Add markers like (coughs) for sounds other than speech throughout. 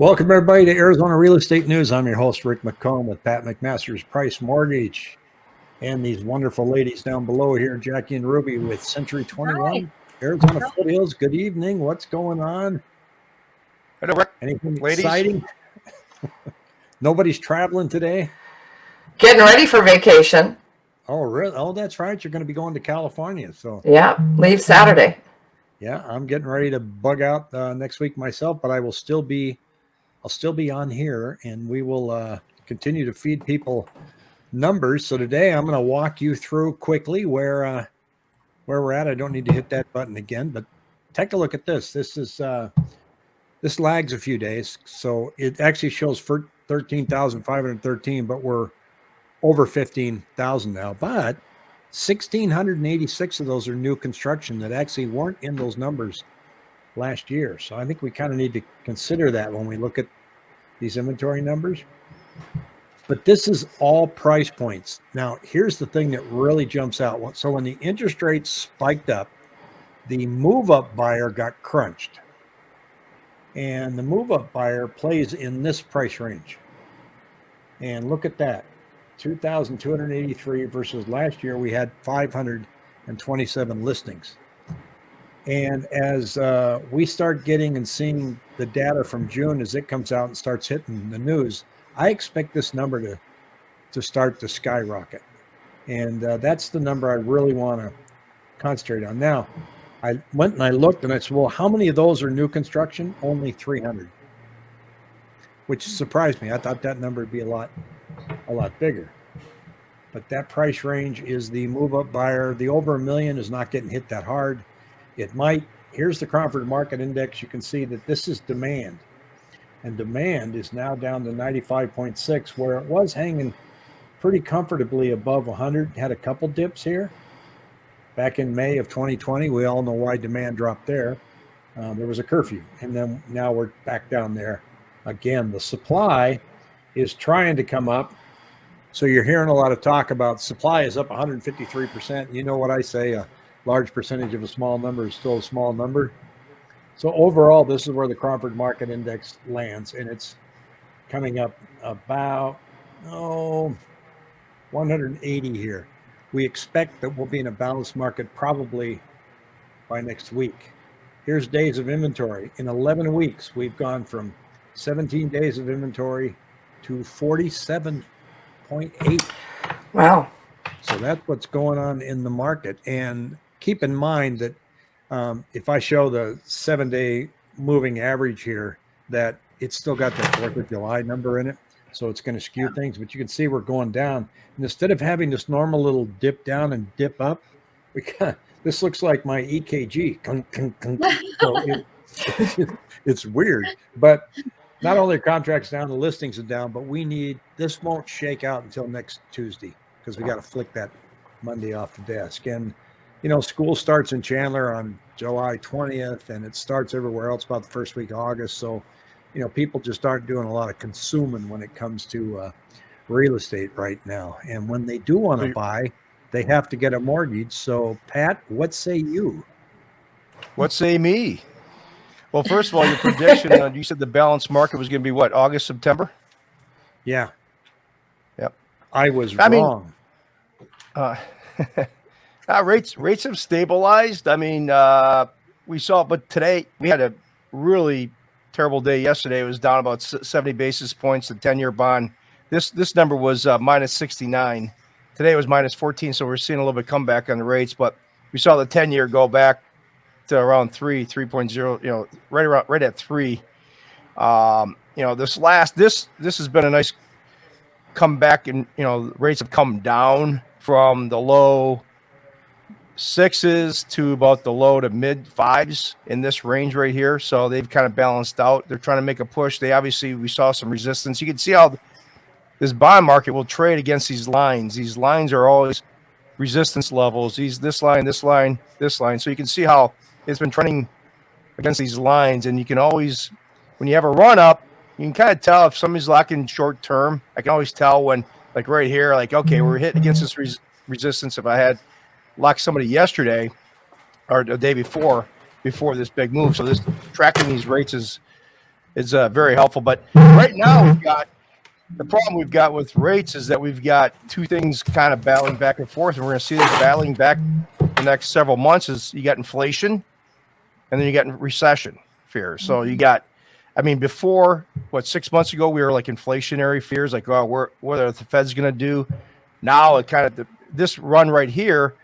Welcome everybody to Arizona Real Estate News. I'm your host Rick McComb with Pat McMaster's Price Mortgage, and these wonderful ladies down below here, Jackie and Ruby with Century 21 Hi. Arizona Hi. Foothills. Good evening. What's going on? Hello, Rick. Anything ladies? exciting? (laughs) Nobody's traveling today. Getting ready for vacation. Oh, really? Oh, that's right. You're going to be going to California. So yeah, leave Saturday. Yeah, I'm getting ready to bug out uh, next week myself, but I will still be I'll still be on here and we will uh, continue to feed people numbers. So today I'm going to walk you through quickly where uh, where we're at. I don't need to hit that button again, but take a look at this. This is uh, this lags a few days, so it actually shows for 13,513, but we're over 15,000 now. But 1,686 of those are new construction that actually weren't in those numbers last year. So I think we kind of need to consider that when we look at these inventory numbers. But this is all price points. Now, here's the thing that really jumps out. So when the interest rates spiked up, the move up buyer got crunched. And the move up buyer plays in this price range. And look at that 2,283 versus last year we had 527 listings. And as uh, we start getting and seeing the data from June as it comes out and starts hitting the news, I expect this number to to start to skyrocket. And uh, that's the number I really want to concentrate on. Now, I went and I looked and I said, well, how many of those are new construction? Only 300, which surprised me. I thought that number would be a lot, a lot bigger. But that price range is the move up buyer. The over a million is not getting hit that hard. It might, here's the Cromford Market Index. You can see that this is demand. And demand is now down to 95.6, where it was hanging pretty comfortably above 100. Had a couple dips here. Back in May of 2020, we all know why demand dropped there. Um, there was a curfew, and then now we're back down there again. The supply is trying to come up. So you're hearing a lot of talk about supply is up 153%. You know what I say? Large percentage of a small number is still a small number. So overall, this is where the Cromford Market Index lands, and it's coming up about oh 180 here. We expect that we'll be in a balanced market probably by next week. Here's days of inventory. In 11 weeks, we've gone from 17 days of inventory to 47.8. Wow. So that's what's going on in the market. And keep in mind that um, if I show the seven day moving average here, that it's still got that 4th of July number in it. So it's going to skew things, but you can see we're going down. And instead of having this normal little dip down and dip up, (laughs) we got, this looks like my EKG. so it, (laughs) it's weird, but not only are contracts down, the listings are down, but we need, this won't shake out until next Tuesday because we got to flick that Monday off the desk. And you know, school starts in Chandler on July 20th and it starts everywhere else about the first week of August. So, you know, people just aren't doing a lot of consuming when it comes to uh, real estate right now. And when they do want to buy, they have to get a mortgage. So, Pat, what say you? What say me? Well, first of all, your prediction, uh, you said the balanced market was going to be what, August, September? Yeah. Yep. I was I wrong. Mean, uh, (laughs) Uh, rates rates have stabilized. I mean, uh, we saw, but today we had a really terrible day yesterday. It was down about 70 basis points. The 10 year bond. This this number was uh, minus 69. Today was minus 14. So we're seeing a little bit of comeback on the rates, but we saw the 10 year go back to around three, 3.0. You know, right around right at three. Um, you know, this last this this has been a nice comeback, and you know, rates have come down from the low sixes to about the low to mid fives in this range right here. So they've kind of balanced out. They're trying to make a push. They obviously, we saw some resistance. You can see how this bond market will trade against these lines. These lines are always resistance levels. These, this line, this line, this line. So you can see how it's been trending against these lines. And you can always, when you have a run up, you can kind of tell if somebody's locking short term. I can always tell when, like right here, like, okay, we're mm-hmm. hitting against this res resistance. If I had like somebody yesterday or the day before before this big move. So this tracking these rates is is uh, very helpful. But right now we've got the problem we've got with rates is that we've got two things kind of battling back and forth, and we're going to see this battling back the next several months. Is you got inflation, and then you got recession fears. So you got, I mean, before what six months ago we were like inflationary fears, like oh, we're what are the Fed's going to do? Now it kind of this run right here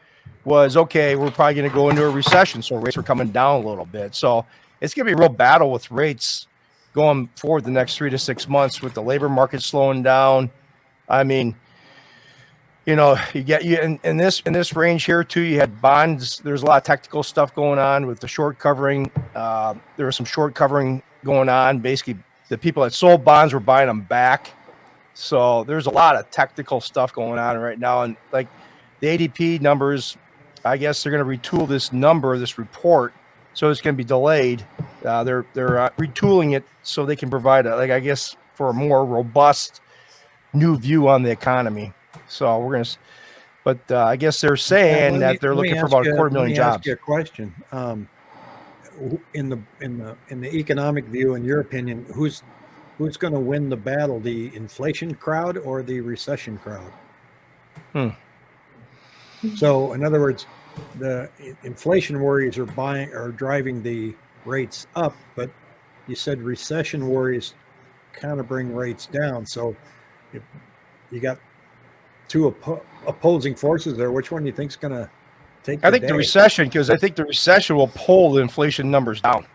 was okay. We're probably going to go into a recession, so rates are coming down a little bit. So it's going to be a real battle with rates going forward the next three to six months with the labor market slowing down. I mean, you know, you get you in, in this in this range here too. You had bonds. There's a lot of technical stuff going on with the short covering. Uh, there was some short covering going on. Basically, the people that sold bonds were buying them back. So there's a lot of technical stuff going on right now, and like the ADP numbers, I guess they're going to retool this number, this report, so it's going to be delayed. Uh, they're they're uh, retooling it so they can provide a, like I guess for a more robust new view on the economy. So we're going to, but uh, I guess they're saying Let that they're looking for about a quarter let million me ask jobs. you a question. Um, in the in the in the economic view, in your opinion, who's who's going to win the battle, the inflation crowd or the recession crowd? Hmm. So, in other words, the inflation worries are buying are driving the rates up, but you said recession worries kind of bring rates down. So, if you got two oppo- opposing forces there, which one do you think is going to take? I think the recession because I think the recession will pull the inflation numbers down.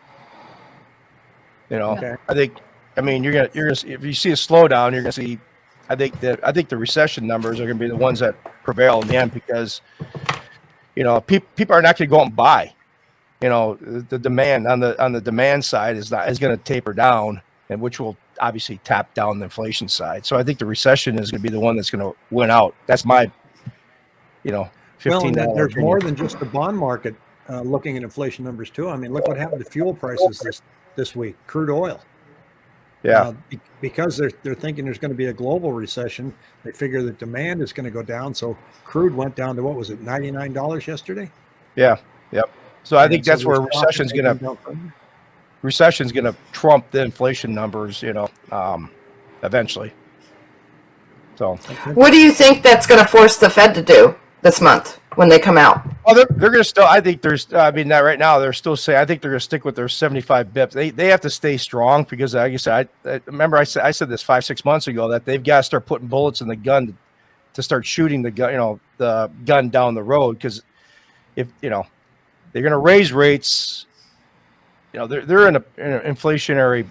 You know, Okay. I think. I mean, you're gonna you're gonna if you see a slowdown, you're gonna see. I think that I think the recession numbers are gonna be the ones that prevail in the end because, you know, people people are not gonna go and buy. You know, the, demand on the on the demand side is not is gonna taper down, and which will obviously tap down the inflation side. So I think the recession is gonna be the one that's gonna win out. That's my, you know, fifteen. then there's opinion. more than just the bond market uh, looking at inflation numbers too. I mean, look what happened to fuel prices this this week. Crude oil. Yeah. Uh, be- because they're they're thinking there's going to be a global recession. They figure that demand is going to go down. So crude went down to what was it, ninety nine dollars yesterday? Yeah. Yep. So I think so that's where there's talk recession's gonna taking down recession's gonna trump the inflation numbers. You know, um, eventually. So, What do you think that's going to force the Fed to do this month when they come out? well, they're, they're gonna still. I think there's. I mean, not right now. They're still saying. I think they're gonna stick with their 75 bips. They they have to stay strong because, like I said, I, I remember I said I said this five six months ago that they've got to start putting bullets in the gun to, to start shooting the gun. You know, the gun down the road because if you know they're gonna raise rates. You know, they're they're in, a, in an inflationary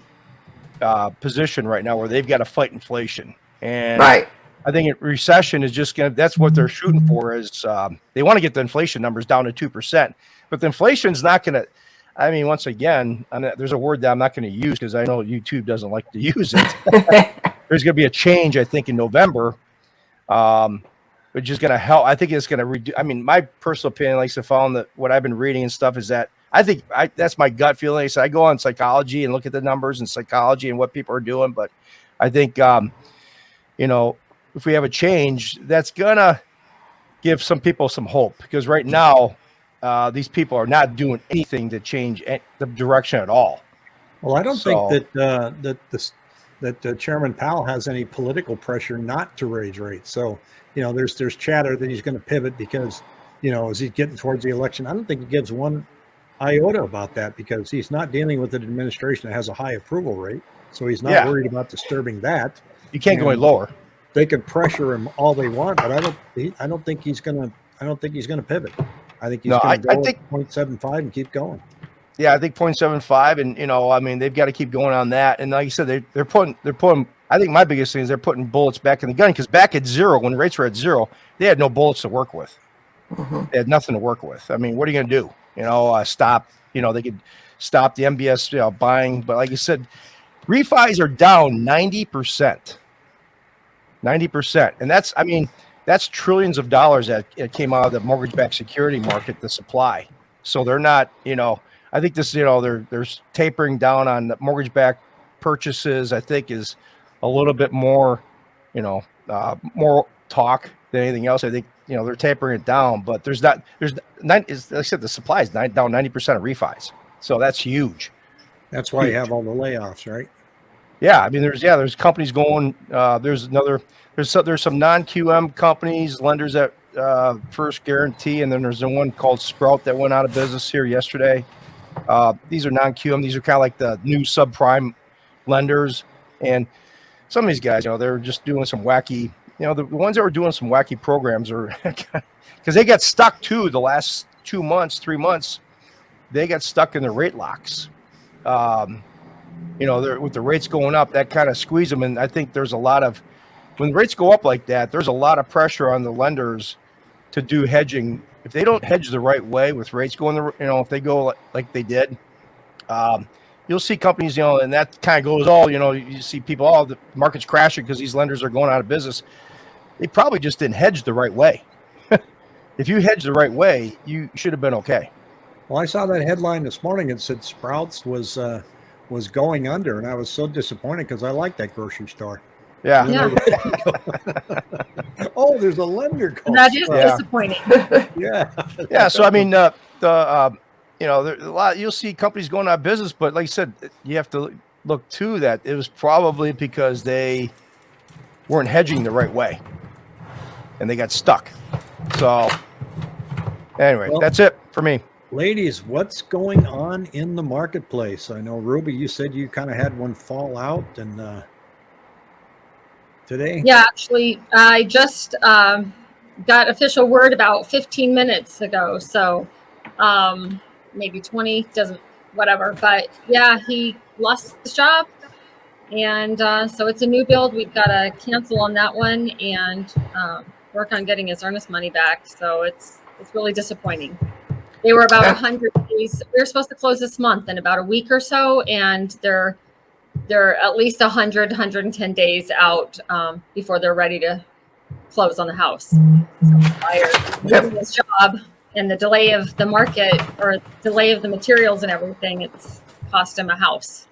uh, position right now where they've got to fight inflation. And Right. I think recession is just going to, that's what they're shooting for is um, they want to get the inflation numbers down to 2%. But the inflation's not going to, I mean, once again, not- there's a word that I'm not going to use because I know YouTube doesn't like to use it. (laughs) there's going to be a change, I think, in November, um, which is going to help. I think it's going to reduce. I mean, my personal opinion, like to follow the, what I've been reading and stuff, is that I think I, that's my gut feeling. So I go on psychology and look at the numbers and psychology and what people are doing, but I think, um, you know, if we have a change, that's gonna give some people some hope because right now, uh, these people are not doing anything to change the direction at all. Well, I don't So- think that uh, that this that uh, Chairman Powell has any political pressure not to raise rates. So you know, there's there's chatter that he's going to pivot because you know as he's getting towards the election. I don't think he gives one iota about that because he's not dealing with an administration that has a high approval rate. So he's not Yeah. worried about disturbing that. You can't go any lower. They could pressure him all they want, but I don't. He, I don't think he's going to. I don't think he's going to pivot. I think he's No, going to I go think- at 0.75 and keep going. Yeah, I think 0.75, and you know, I mean, they've got to keep going on that. And like you said, they're they're putting they're putting. I think my biggest thing is they're putting bullets back in the gun because back at zero, when rates were at zero, they had no bullets to work with. Mhm. They had nothing to work with. I mean, what are you going to do? You know, uh, stop. You know, they could stop the MBS you know, buying, but like you said, refis are down 90 percent. 90 percent, and that's I mean that's trillions of dollars that it came out of the mortgage-backed security market, the supply. So they're not, you know, I think this, you know, they're they're tapering down on the mortgage-backed purchases. I think is a little bit more, you know, uh, more talk than anything else. I think you know they're tapering it down, but there's not there's nine. Is like I said, the supply is nine, down ninety percent of refis, so that's huge. That's why you have all the layoffs, right? Yeah, I mean, there's yeah, there's companies going. Uh, there's another. There's some, there's some non QM companies, lenders that uh, First Guaranty, and then there's the one called Sprout that went out of business here yesterday. Uh, these are non QM. These are kind of like the new subprime lenders, and some of these guys, you know, they're just doing some wacky. You know, the, the ones that were doing some wacky programs are (laughs) because they got stuck too the last two months, three months. They got stuck in the rate locks. Um, you know, with the rates going up, that kind of squeeze them. And I think there's a lot of, when rates go up like that, there's a lot of pressure on the lenders to do hedging. If they don't hedge the right way with rates going, the, you know, if they go like, like they did, um, you'll see companies, you know, and that kind of goes all, you know, you see people, oh, the market's crashing because these lenders are going out of business. They probably just didn't hedge the right way. (laughs) if you hedge the right way, you should have been okay. Well, I saw that headline this morning. It said Sprouts was uh, was going under, and I was so disappointed because I like that grocery store. Yeah. Yeah. (laughs) oh, there's a lender called That is Sprouts. disappointing. (laughs) Yeah. yeah so i mean uh, the uh, you know there, a lot you'll see companies going out of business but like i said you have to look to that it was probably because they weren't hedging the right way and they got stuck so anyway Well- that's it for me Ladies, what's going on in the marketplace? I know Ruby, you said you kind of had one fall out and uh today. Yeah, actually, I just um, got official word about 15 minutes ago. So um, maybe 20, doesn't, whatever. But yeah, he lost his job. And uh, so it's a new build. We've got to cancel on that one and um, work on getting his earnest money back. So it's it's really disappointing. They were about Yeah. 100 days. We were supposed to close this month in about a week or so, and they're they're at least 100 110 days out um, before they're ready to close on the house so buyer Yep. losing his job and the delay of the market or delay of the materials and everything it's cost him a house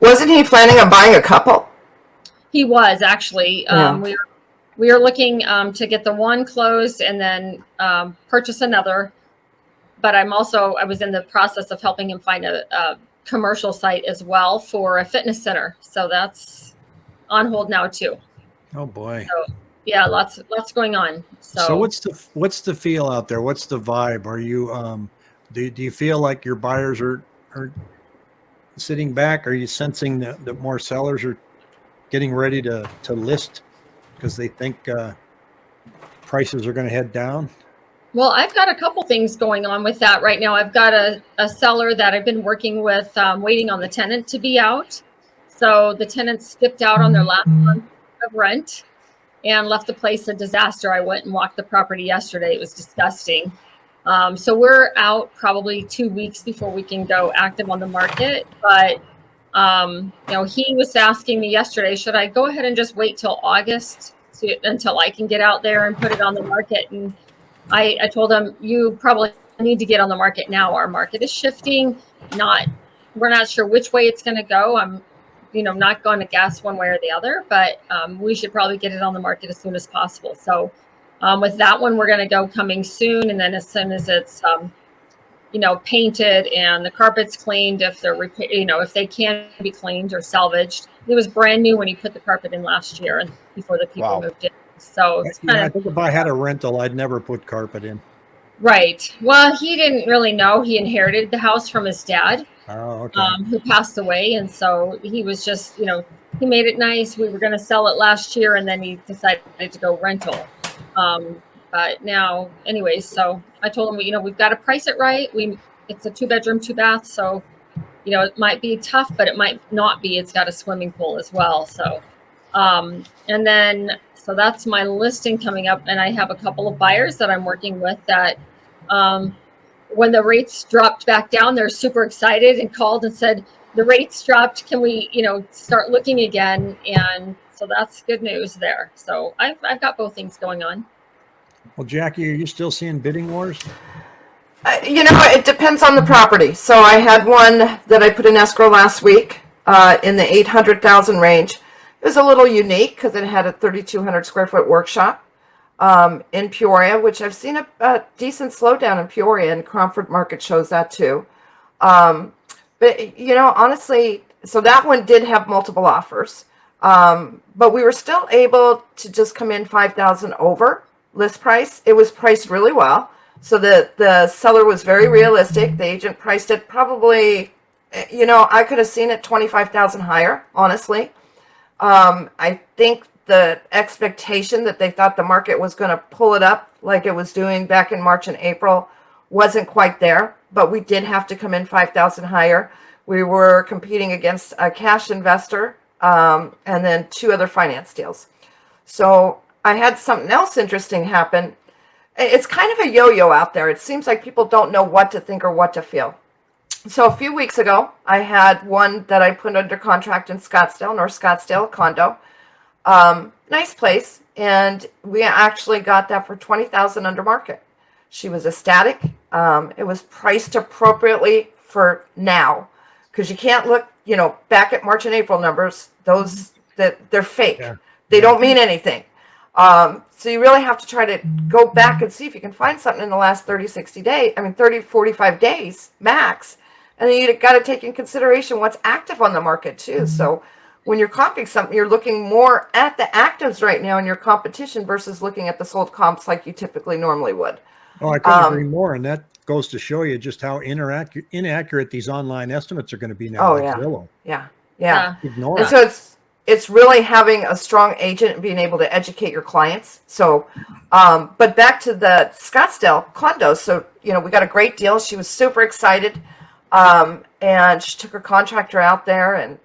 Wasn't he planning on buying a couple? he was actually um, we were we were looking um, to get the one closed and then um, purchase another but i'm also i was in the process of helping him find a, a commercial site as well for a fitness center so that's on hold now too Oh boy. yeah lots lots going on so, So, what's the what's the feel out there? What's the vibe? Are you um do, do you feel like your buyers are are sitting back? Are you sensing that, that more sellers are getting ready to to list because they think uh prices are going to head down? Well i've got a couple things going on with that right now. I've got a, a seller that i've been working with um, waiting on the tenant to be out. So the tenant skipped out on their last month of rent and left the place a disaster. I went and walked the property yesterday. It was disgusting. Um, so we're out probably two weeks before we can go active on the market. But um, you know he was asking me yesterday should i go ahead and just wait till august to, until i can get out there and put it on the market? And I, I told him you probably need to get on the market now. Our market is shifting. Not we're not sure which way it's going to go. I'm, you know, not going to guess one way or the other, but um, we should probably get it on the market as soon as possible. So um, with that one, we're going to go coming soon, and then as soon as it's um, you know painted and the carpets cleaned, if they're you know if they can be cleaned or salvaged. It was brand new when he put the carpet in last year and before the people Wow. moved in. So it's Yeah, kind I think if I had a rental, I'd never put carpet in. Right. Well, he didn't really know. He inherited the house from his dad, Oh, okay. um, who passed away. And so he was just, you know, he made it nice. We were going to sell it last year and then he decided to go rental. Um, but now, anyways, so I told him, you know, we've got to price it right. We, it's a two bedroom, two bath. So, you know, it might be tough, but it might not be. It's got a swimming pool as well. So, um, and then, so that's my listing coming up. And I have a couple of buyers that I'm working with that, um, when the rates dropped back down, they're super excited and called and said, the rates dropped. Can we, you know, start looking again? And so that's good news there. So I've, I've got both things going on. well, Jackie, are you still seeing bidding wars? Uh, you know, it depends on the property. So I had one that I put in escrow last week uh, in the 800,000 range. It was a little unique because it had a 3,200 square foot workshop um, in Peoria, which I've seen a, a decent slowdown in Peoria, and Cromford Market shows that too. Um, but you know, honestly, so that one did have multiple offers. Um, but we were still able to just come in 5,000 over list price. It was priced really well. So the, the seller was very realistic. The agent priced it probably, eh, you know, I could have seen it 25,000 higher, honestly. Um, I think the expectation that they thought the market was going to pull it up like it was doing back in March and April wasn't quite there, but we did have to come in 5,000 higher. We were competing against a cash investor um, and then two other finance deals. So I had something else interesting happen. It's kind of a yo-yo out there. It seems like people don't know what to think or what to feel. So a few weeks ago, I had one that I put under contract in Scottsdale, North Scottsdale condo. Um, nice place. And we actually got that for 20,000 under market. She was ecstatic. Um, it was priced appropriately for now because you can't look, you know, back at March and April numbers. Those that they're fake. Yeah. They don't mean anything. Um, so you really have to try to go back and see if you can find something in the last 30, 60 days. I mean, 30, 45 days max. And then you got to take in consideration what's active on the market too. So when you're comping something, you're looking more at the actives right now in your competition versus looking at the sold comps like you typically normally would. Oh, I couldn't Um, agree more. And that goes to show you just how inaccurate, inaccurate these online estimates are going to be now. Oh, like yeah. Zillow. Yeah. Yeah. Ignore And it. so it's it's really having a strong agent and being able to educate your clients. So, um, but back to the Scottsdale condo. So you know we got a great deal. She was super excited, um, and she took her contractor out there and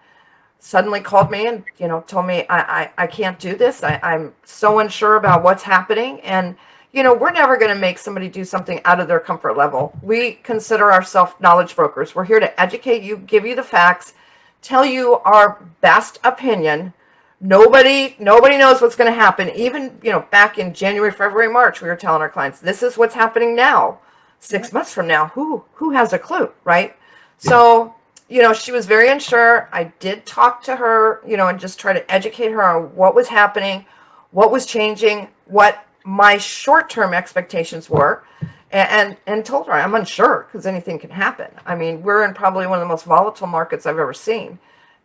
suddenly called me and you know told me I I, I can't do this. I, I'm so unsure about what's happening and. You know, we're never going to make somebody do something out of their comfort level. We consider ourselves knowledge brokers. We're here to educate you, give you the facts, tell you our best opinion. Nobody, nobody knows what's going to happen. Even, you know, back in January, February, March, we were telling our clients, this is what's happening now. Six months from now, who, who has a clue, right? So, you know, she was very unsure. I did talk to her, you know, and just try to educate her on what was happening, what was changing, what my short-term expectations were and, and, and told her I'm unsure because anything can happen. I mean, we're in probably one of the most volatile markets I've ever seen.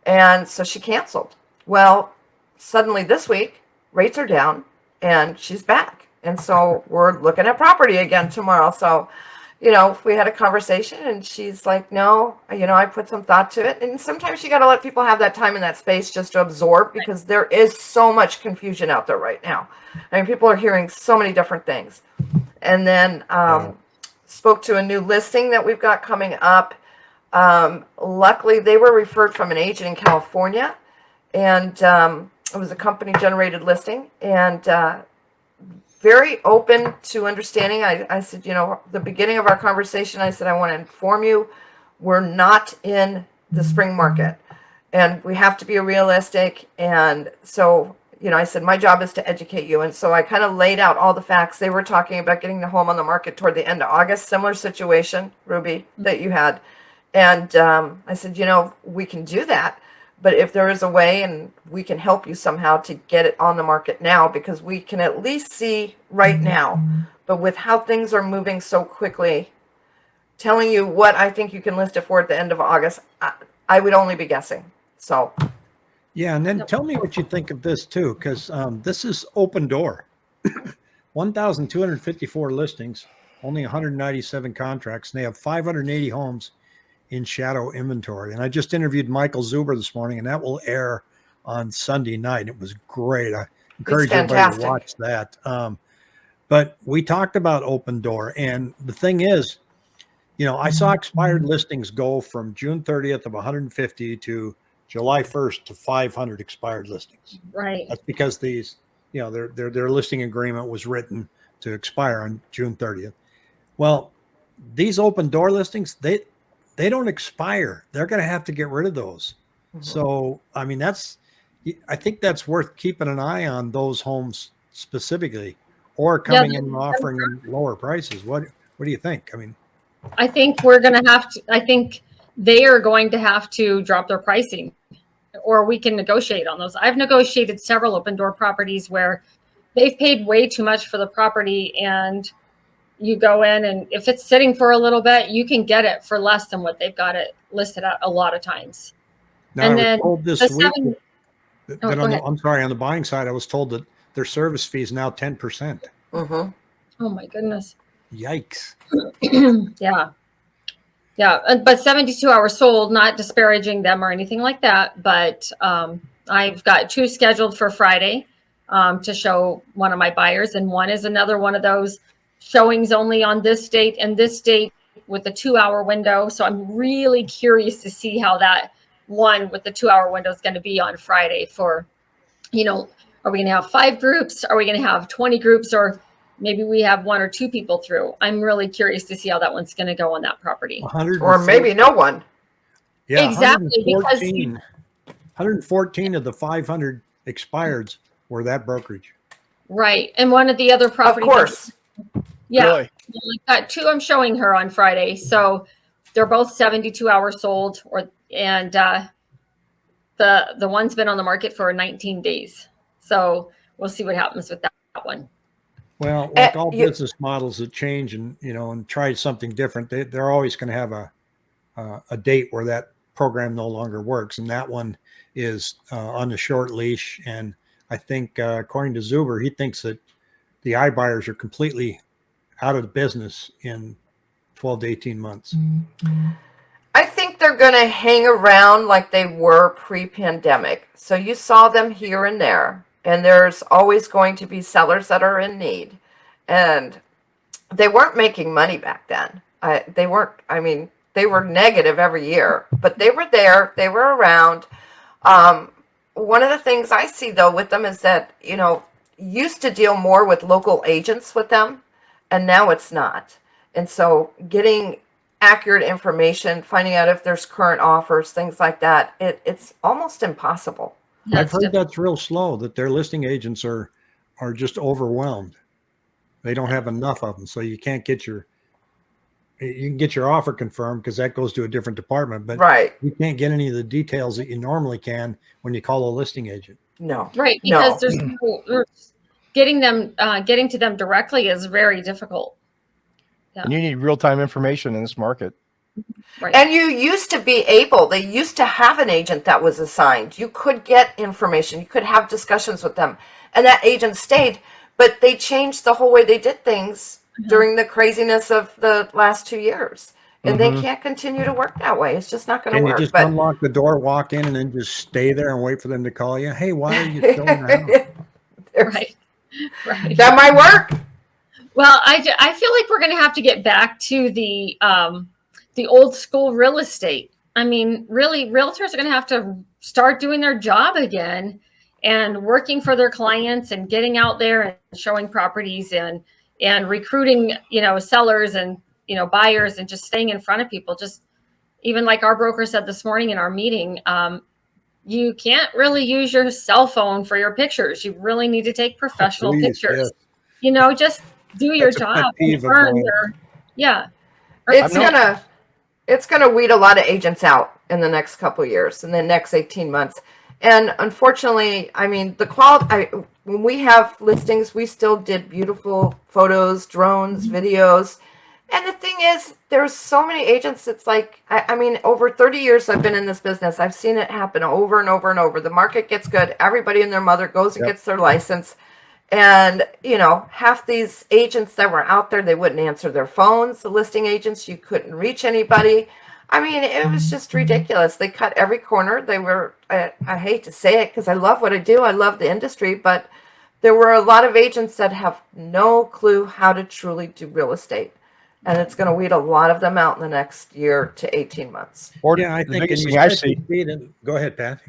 And so she canceled. Well, suddenly this week, rates are down and she's back. And so we're looking at property again tomorrow. So, you know, we had a conversation and she's like, no, you know, I put some thought to it. And sometimes you got to let people have that time in that space just to absorb because there is so much confusion out there right now. I mean, people are hearing so many different things. And then um, spoke to a new listing that we've got coming up. Um, luckily, they were referred from an agent in California, and um, it was a company generated listing. And uh, very open to understanding. I, I said, you know, the beginning of our conversation, I said, I want to inform you, we're not in the spring market and we have to be realistic. And so, you know, I said, my job is to educate you. And so I kind of laid out all the facts. They were talking about getting the home on the market toward the end of August, similar situation, Ruby, that you had. And um, I said, you know, we can do that. But if there is a way and we can help you somehow to get it on the market now, because we can at least see right now, but with how things are moving so quickly, telling you what I think you can list it for at the end of August, I, I would only be guessing. So, Yeah, and then tell me what you think of this too, because um, this is Opendoor. (coughs) 1,254 listings, only 197 contracts, and they have 580 homes in shadow inventory. And I just interviewed Michael Zuber this morning, and that will air on Sunday night. It was great. I encourage everybody to watch that. Um, but we talked about Opendoor, and the thing is, you know, I saw expired listings go from June 30th of 150 to July 1st to 500 expired listings. Right. That's because these, you know, their their their listing agreement was written to expire on June 30th. Well, these Opendoor listings, they they don't expire. They're going to have to get rid of those. Mm-hmm. So, I mean, that's I think that's worth keeping an eye on those homes specifically or coming in and offering them lower prices. What what do you think? I mean, I think we're gonna have to, I think they are going to have to drop their pricing or we can negotiate on those. I've negotiated several Opendoor properties where they've paid way too much for the property and you go in and if it's sitting for a little bit, you can get it for less than what they've got it listed at a lot of times. Now, And I was then told this The week seven, that Oh, that go on the. I'm sorry, on the buying side, I was told that their service fee is now 10%. hmm oh my goodness. Yikes. (clears throat) yeah. Yeah. and- But 72 hours sold, not disparaging them or anything like that. But um, I've got two scheduled for Friday um, to show one of my buyers. And one is another one of those showings only on this date and this date with the two hour window. So I'm really curious to see how that one with the two hour window is going to be on Friday for, you know, are we going to have five groups? Are we going to have 20 groups? Or maybe we have one or two people through. I'm really curious to see how that one's going to go on that property. 100 Or maybe no one. yeah, Exactly, because 114, 114 of the 500 expireds were that brokerage. Right. And one of the other properties. Of properties. Course. Really? Yeah. I've got two I'm showing her on Friday. So they're both 72 hours sold or and uh the the one's been on the market for 19 days. So we'll see what happens with that, that one. Well, Uh, like all you- business models that change and, you know, and try something different, they, they're always going to have a, uh, a date where that program no longer works. And that one is uh, on the short leash. And I think, uh, according to Zuber, he thinks that the iBuyers are completely out of the business in 12 to 18 months. I think they're going to hang around like they were pre pandemic. So you saw them here and there, and there's always going to be sellers that are in need. And they weren't making money back then. I, they weren't, I mean, they were negative every year, but they were there, they were around. Um, one of the things I see though with them is that, you know, used to deal more with local agents with them, and now it's not. And so getting accurate information, finding out if there's current offers, things like that, it, it's almost impossible. I've heard diff- that's real slow, that their listing agents are, are just overwhelmed. They don't have enough of them. So you can't get your, you can get your offer confirmed because that goes to a different department, but Right. you can't get any of the details that you normally can when you call a listing agent. No. right No. because there's no, there's- getting them uh, getting to them directly is very difficult. And you need real time information in this market. Right. And you used to be able, they used to have an agent that was assigned. You could get information, you could have discussions with them, and that agent stayed. But they changed the whole way they did things during the craziness of the last two years. And they Mhm. can't continue to work that way. It's just not going to And you work. just But unlock the door, walk in and then just stay there and wait for them to call you. Hey, why are you still in the (laughs) house? Right. (laughs) Right. that might work. Well, I, I feel like we're going to have to get back to the um, the old school real estate. I mean, really, realtors are going to have to start doing their job again and working for their clients and getting out there and showing properties and and recruiting, you know, sellers and you know buyers and just staying in front of people. Just even like our broker said this morning in our meeting, um, you can't really use your cell phone for your pictures. You really need to take professional Please, pictures yes. you know, just do your That's a job. and earn your, yeah. It's not- gonna it's gonna weed a lot of agents out in the next couple of years, in the next 18 months. And unfortunately, I mean, the quality, I, when we have listings, we still did beautiful photos, drones, mm-hmm. videos. And the thing is, there's so many agents. It's like, I, I mean, over 30 years I've been in this business. I've seen it happen over and over and over. The market gets good. Everybody and their mother goes and Yep. gets their license. And, you know, half these agents that were out there, they wouldn't answer their phones. The listing agents, you couldn't reach anybody. I mean, it was just ridiculous. They cut every corner. They were, I, I hate to say it because I love what I do. I love the industry, but there were a lot of agents that have no clue how to truly do real estate. And it's going to weed a lot of them out in the next year to 18 months. Or Yeah, I the think. biggest thing I've seen. see Go ahead, Pat.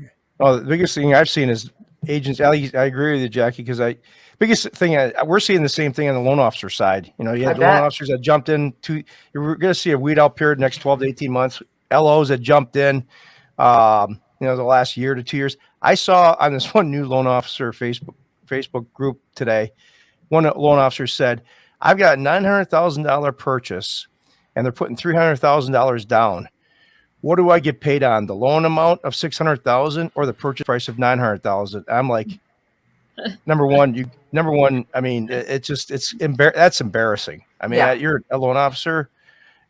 Oh, the biggest thing I've seen is agents. I, I agree with you, Jackie, because I biggest thing I, we're seeing the same thing on the loan officer side. You know, you I had the loan officers that jumped in to. You're going to see a weed out period next twelve to eighteen months. LOs that jumped in, um, you know, the last year to two years. I saw on this (laughs) one new loan officer Facebook Facebook group today. One loan officer said, "I've got a nine hundred thousand dollar purchase, and they're putting three hundred thousand dollars down." what do I get paid on the loan amount of 600,000 or the purchase price of 900,000? I'm like, (laughs) number one, you, number one, I mean, it, it's just, it's, embar- that's embarrassing. I mean, Yeah. you're a loan officer.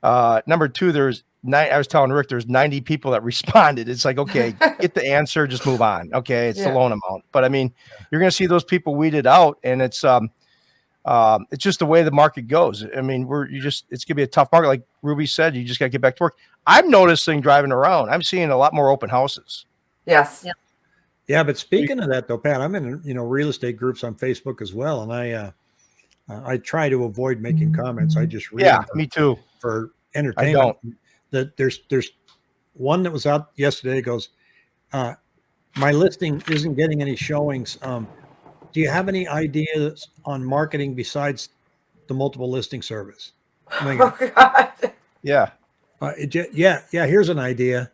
Uh, number two, there's, nine, I was telling Rick, there's 90 people that (laughs) responded. It's like, okay, get the answer, just move on. Okay, it's Yeah. the loan amount. But I mean, you're going to see those people weeded out, and it's um, um, it's just the way the market goes. I mean, we're you just it's going to be a tough market, like Ruby said. You just got to get back to work. I'm noticing driving around. I'm seeing a lot more open houses. Yes. Yeah. Yeah, but speaking of that though, Pat, I'm in you know real estate groups on Facebook as well, and I uh, uh, I try to avoid making comments. I just read Yeah, them me too. for entertainment. don't. That there's there's one that was out yesterday goes, uh, my listing isn't getting any showings. Um, do you have any ideas on marketing besides the multiple listing service? (laughs) I'm Oh, God. Yeah, Uh, it yeah, yeah. Here's an idea.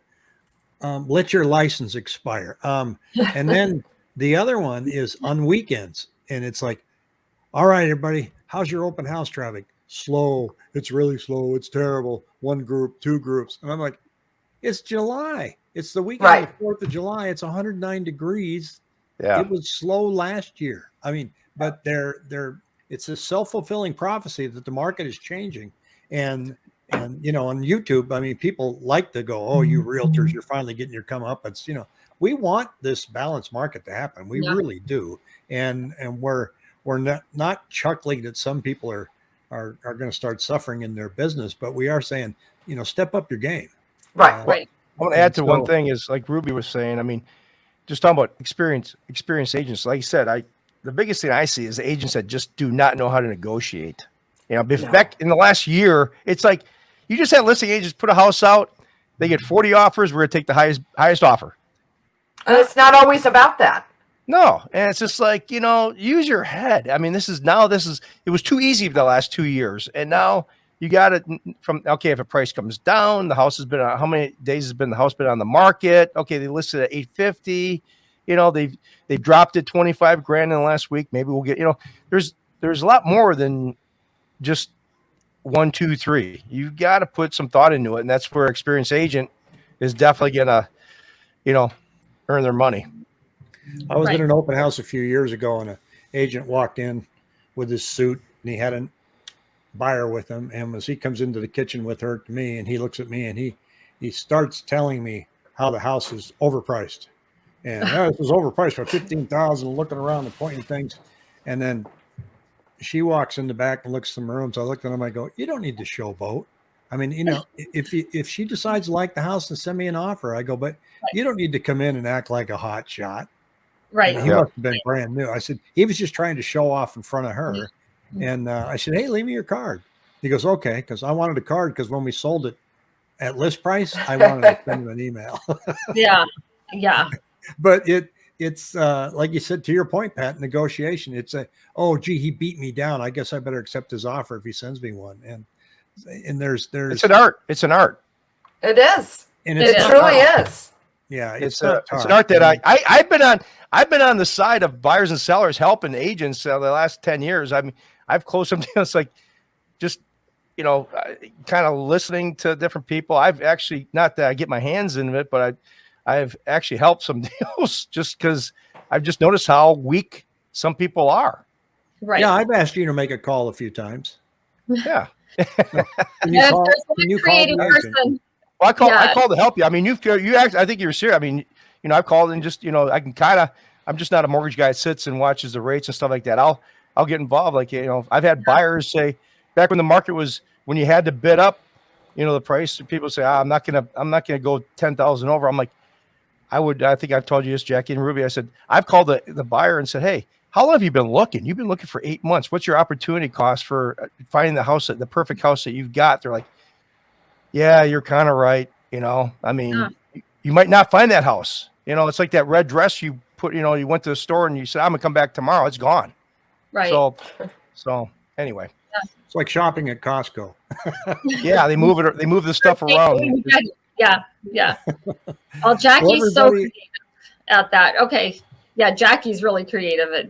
Um, let your license expire. Um, and then the other one is on weekends, and it's like, all right, everybody, how's your open house traffic? Slow. It's really slow. It's terrible. One group, two groups, and I'm like, it's July. It's the weekend of the Fourth of July. It's 109 degrees. Yeah. It was slow last year. I mean, but they're they're it's a self-fulfilling prophecy that the market is changing. And and you know, on YouTube, I mean, people like to go, Oh, you realtors, you're finally getting your comeuppance. You know, we want this balanced market to happen. We Yeah. really do. And and we're we're not not chuckling that some people are are are going to start suffering in their business, but we are saying, you know, step up your game. Right. Uh, Right. I want to add And to one thing is like Ruby was saying. I mean, just talking about experience, experienced agents. Like I said, I the biggest thing I see is agents that just do not know how to negotiate. You know, No. back in the last year, it's like you just had listing agents put a house out, they get 40 offers, we're gonna take the highest highest offer. And it's not always about that. No, and it's just like you know, use your head. I mean, this is now this is it was too easy for the last two years, and now you got it from okay. If a price comes down, the house has been on how many days has been the house been on the market? Okay, they listed at eight fifty. You know, they've they've dropped it twenty five grand in the last week. Maybe we'll get you know, there's there's a lot more than just one, two, three. You've got to put some thought into it, and that's where experienced agent is definitely gonna, you know, earn their money. I was Right. in an open house a few years ago, and an agent walked in with his suit, and he had a buyer with him. And as he comes into the kitchen with her to me, and he looks at me, and he he starts telling me how the house is overpriced, and "Oh, this was overpriced for fifteen thousand. Looking around and pointing things, and then she walks in the back and looks some rooms. I looked at him. I go, "You don't need to showboat." I mean, you know, if he, if she decides to like the house and send me an offer, I go, but you don't need to come in and act like a hot shot. Right. He Yeah. must have been brand new. I said, he was just trying to show off in front of her. Mhm. And uh, I said, hey, leave me your card. He goes, okay. Because I wanted a card because when we sold it at list price, I wanted to send him an email. (laughs) Yeah. Yeah. but it, it's uh, like you said, to your point, Pat, negotiation. It's a, oh, gee, he beat me down. I guess I better accept his offer if he sends me one. And, and there's, there's, It's an art. It's an art. It is. and It, It is. truly is. Yeah. It's, not a, it's an art that I, I I've been on. I've been on the side of buyers and sellers helping agents uh, the last ten years. I mean, I've closed some (laughs) deals like just you know, uh, kind of listening to different people. I've actually not that I get my hands in it, but I I've actually helped some (laughs) deals just because I've just noticed how weak some people are. Right. Yeah. I've asked you to make a call a few times. Yeah. (laughs) Can you And call, can you call creative the agent? person. Well, I call I Yeah. called to help you. I mean, you've you act. I think you're serious. I mean, you know, I've called and just you know, I can kind of. I'm just not a mortgage guy that sits and watches the rates and stuff like that. I'll I'll get involved. Like you know, I've had buyers say back when the market was when you had to bid up, you know, the price. People say, ah, I'm not gonna I'm not gonna go ten thousand over. I'm like, I would. I think I've told you this, Jackie and Ruby. I said I've called the the buyer and said, hey. How long have you been looking? You've been looking for eight months. What's your opportunity cost for uh, finding the house, that the perfect house that you've got? They're like, yeah, you're kind of right. You know, I mean, Yeah. you- you might not find that house. You know, it's like that red dress you put, you know, you went to the store and you said, I'm gonna come back tomorrow. It's gone. Right. So, so anyway, It's like shopping at Costco. (laughs) yeah, they move it, they move the stuff around. Yeah. Yeah. (laughs) Oh, Jackie's so everybody- creative at that. Okay. Yeah. Jackie's really creative at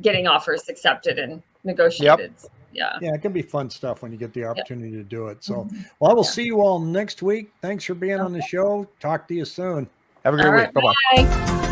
getting offers accepted and negotiated. Yeah. Yeah, it can be fun stuff when you get the opportunity to do it. So, mm-hmm. well, I will see you all next week. Thanks for being on the show. Talk to you soon. Have a great All week. right. Bye bye. Bye.